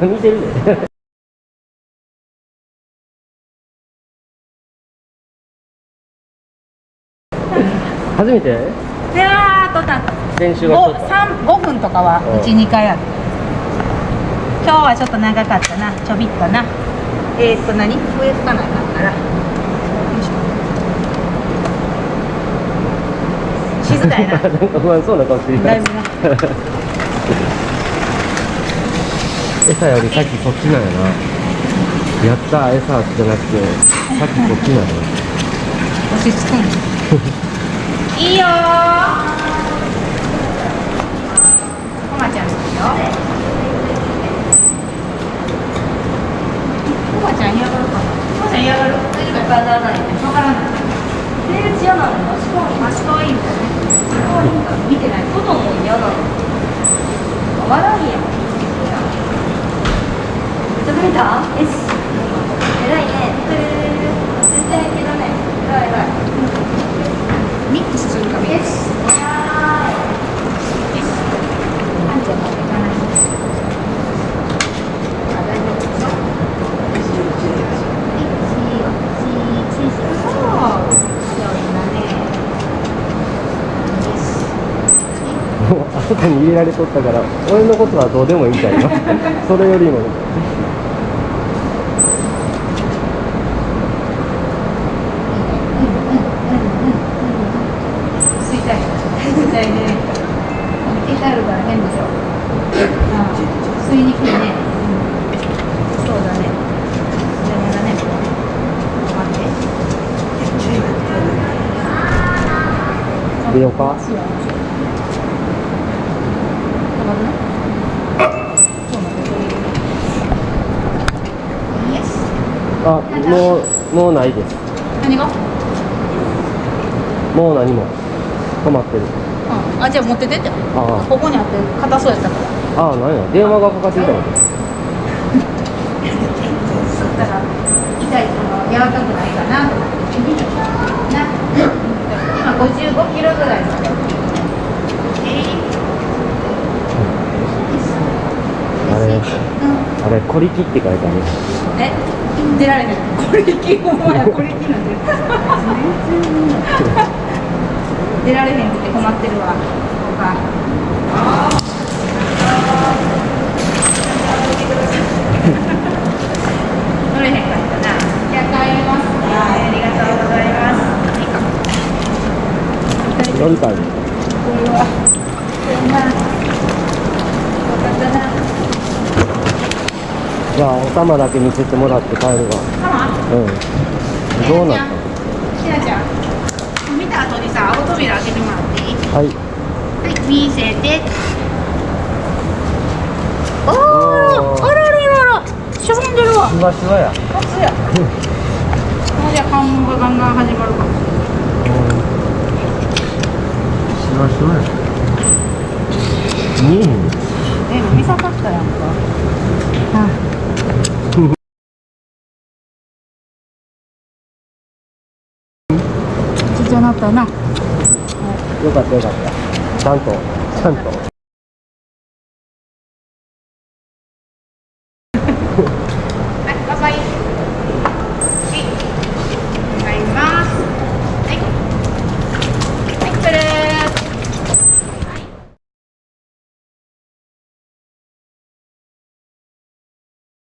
何見てるで初めてであとた練習はしとった 5, 分とかはうん12回ある今日はちょっと長かったなちょびっとなえー、っと何？笛吹かなあかんから。静かやな。なんか不安そうな顔してるだいぶな。餌より先そっちなんやな。やったー餌じゃなくて先こっちなんや。落ち着くんいいよー。コマちゃんですよ浮かない。わからない。セー嫌なの。足怖い。足怖いんだね。足怖いんか。見てない。外も嫌なの。笑うやん。めちゃくた？よし。もうあそこに入れられとったから俺のことはどうでもいいんだよ。それよりも。吸いたい吸いたいね聞いてあるから変でしょああ吸いにくいねそうだね邪魔だね待って出ようかそうだね止まるねそうなんだイエスあもうもうないです。何が？もう何も。止まってる。うん。あじゃあ持ってってって。あここにあって硬そうやったから。ああなんや。電話がかかってきたのだから痛いその柔らかくないかなと思って。な今55キロぐらいまでえあれうん。あれ小力って書いてある。え？出られへんこれきほんまやこれきなんて出られへんくて困ってるわ。他乗れへんかったな。じゃあ帰りますありがとうございますこれは。そんなよかったなじゃあお玉だけ見せてもらって帰るわ。うん。どうなっひなちゃん。見た後にさ青扉開けてもらっていい？たはい。はい見せて。おおあらららら。しぼんでるわ。しわしわや。初やもうじゃあ関門がガンガン始まるか。もしわしわや。見えへん。え見さかったやんか。あっちゃなったな。よかったよかった。ちゃんとちゃんと。